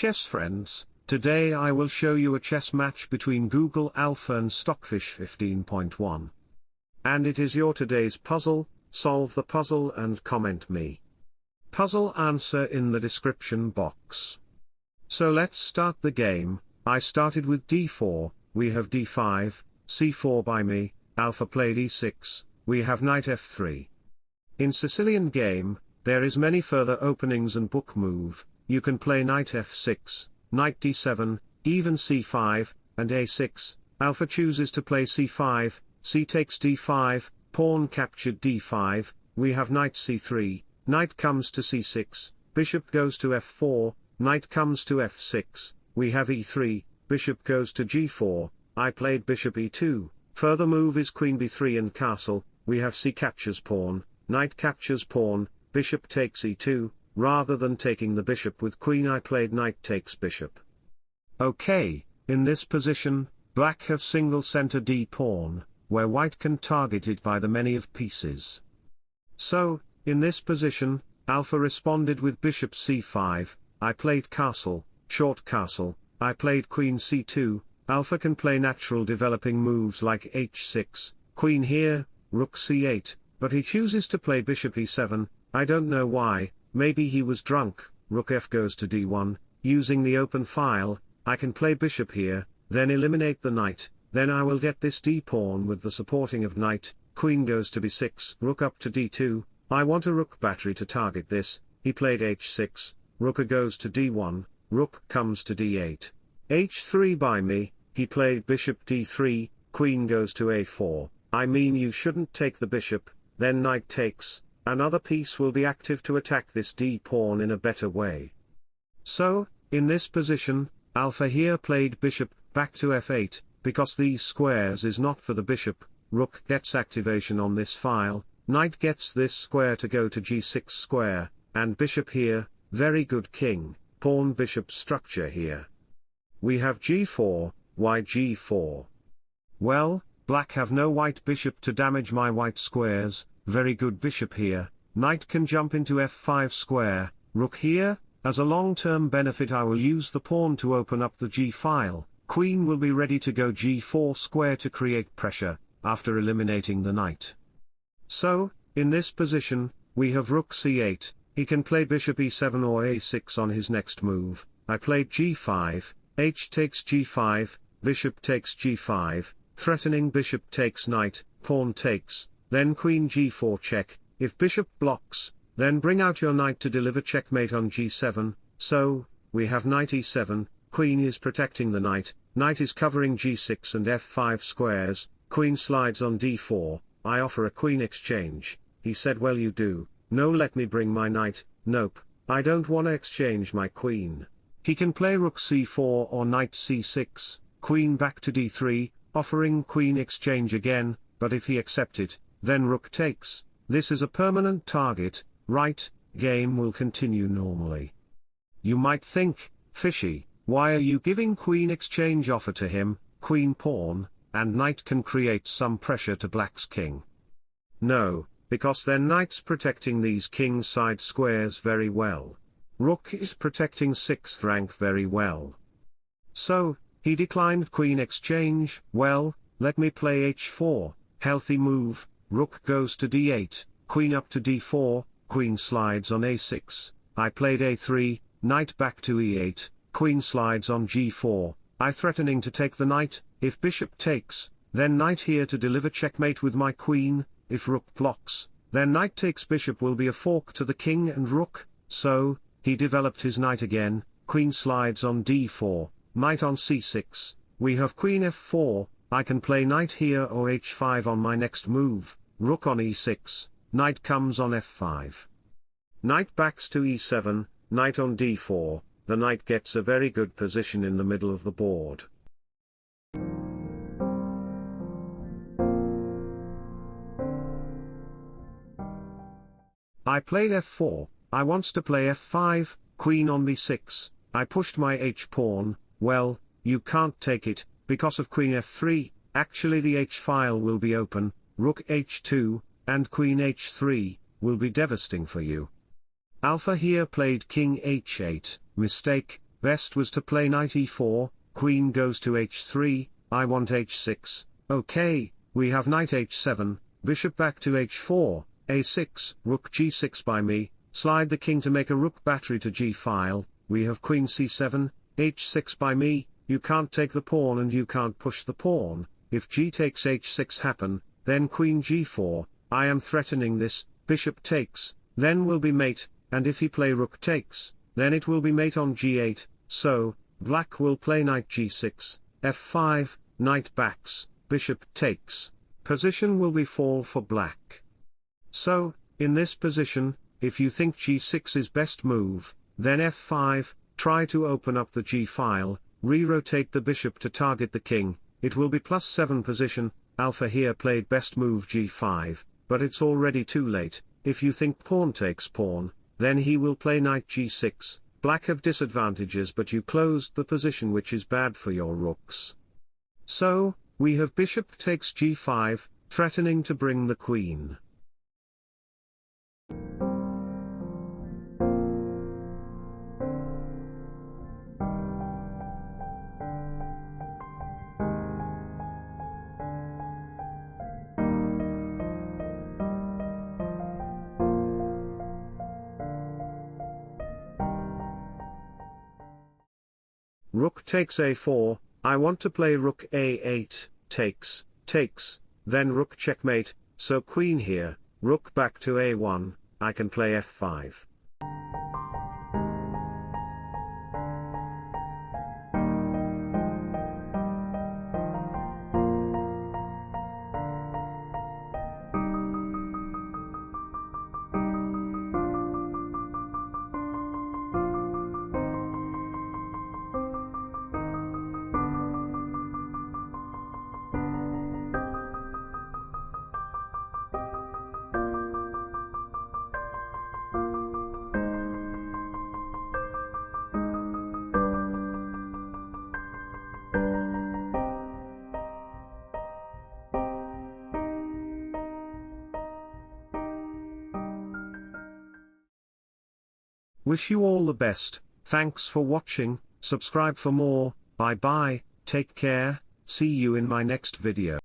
chess friends, today I will show you a chess match between Google Alpha and Stockfish 15.1. And it is your today's puzzle, solve the puzzle and comment me. Puzzle answer in the description box. So let's start the game, I started with d4, we have d5, c4 by me, alpha played e6, we have knight f3. In Sicilian game, there is many further openings and book move, you can play knight f6, knight d7, even c5, and a6, alpha chooses to play c5, c takes d5, pawn captured d5, we have knight c3, knight comes to c6, bishop goes to f4, knight comes to f6, we have e3, bishop goes to g4, I played bishop e2, further move is queen b3 and castle, we have c captures pawn, knight captures pawn, bishop takes e2, rather than taking the bishop with queen I played knight takes bishop. Okay, in this position, black have single center d pawn, where white can target it by the many of pieces. So, in this position, alpha responded with bishop c5, I played castle, short castle, I played queen c2, alpha can play natural developing moves like h6, queen here, rook c8, but he chooses to play bishop e7, I don't know why, maybe he was drunk, rook f goes to d1, using the open file, I can play bishop here, then eliminate the knight, then I will get this d-pawn with the supporting of knight, queen goes to b6, rook up to d2, I want a rook battery to target this, he played h6, rook goes to d1, rook comes to d8. h3 by me, he played bishop d3, queen goes to a4, I mean you shouldn't take the bishop, then knight takes, another piece will be active to attack this d-pawn in a better way. So, in this position, alpha here played bishop, back to f8, because these squares is not for the bishop, rook gets activation on this file, knight gets this square to go to g6 square, and bishop here, very good king, pawn bishop structure here. We have g4, why g4? Well, black have no white bishop to damage my white squares, very good bishop here, knight can jump into f5 square, rook here, as a long-term benefit I will use the pawn to open up the g-file, queen will be ready to go g4 square to create pressure, after eliminating the knight. So, in this position, we have rook c8, he can play bishop e7 or a6 on his next move, I played g5, h takes g5, bishop takes g5, threatening bishop takes knight, pawn takes, then queen g4 check, if bishop blocks, then bring out your knight to deliver checkmate on g7, so, we have knight e7, queen is protecting the knight, knight is covering g6 and f5 squares, queen slides on d4, I offer a queen exchange, he said well you do, no let me bring my knight, nope, I don't wanna exchange my queen. He can play rook c4 or knight c6, queen back to d3, offering queen exchange again, but if he accept it, then rook takes, this is a permanent target, right, game will continue normally. You might think, fishy, why are you giving queen exchange offer to him, queen pawn, and knight can create some pressure to black's king. No, because then knight's protecting these king side squares very well. Rook is protecting 6th rank very well. So, he declined queen exchange, well, let me play h4, healthy move, rook goes to d8, queen up to d4, queen slides on a6, I played a3, knight back to e8, queen slides on g4, I threatening to take the knight, if bishop takes, then knight here to deliver checkmate with my queen, if rook blocks, then knight takes bishop will be a fork to the king and rook, so, he developed his knight again, queen slides on d4, knight on c6, we have queen f4, I can play knight here or h5 on my next move, rook on e6, knight comes on f5. Knight backs to e7, knight on d4, the knight gets a very good position in the middle of the board. I played f4, I wants to play f5, queen on b6, I pushed my h-pawn, well, you can't take it, because of queen f3, actually the h-file will be open, rook h2, and queen h3, will be devastating for you. Alpha here played king h8, mistake, best was to play knight e4, queen goes to h3, I want h6, okay, we have knight h7, bishop back to h4, a6, rook g6 by me, slide the king to make a rook battery to g-file, we have queen c7, h6 by me, you can't take the pawn and you can't push the pawn, if g takes h6 happen, then queen g4, I am threatening this, bishop takes, then will be mate, and if he play rook takes, then it will be mate on g8, so, black will play knight g6, f5, knight backs, bishop takes, position will be fall for black. So, in this position, if you think g6 is best move, then f5, try to open up the g-file, re-rotate the bishop to target the king, it will be plus 7 position, alpha here played best move g5, but it's already too late, if you think pawn takes pawn, then he will play knight g6, black have disadvantages but you closed the position which is bad for your rooks. So, we have bishop takes g5, threatening to bring the queen. Rook takes a4, I want to play rook a8, takes, takes, then rook checkmate, so queen here, rook back to a1, I can play f5. Wish you all the best, thanks for watching, subscribe for more, bye bye, take care, see you in my next video.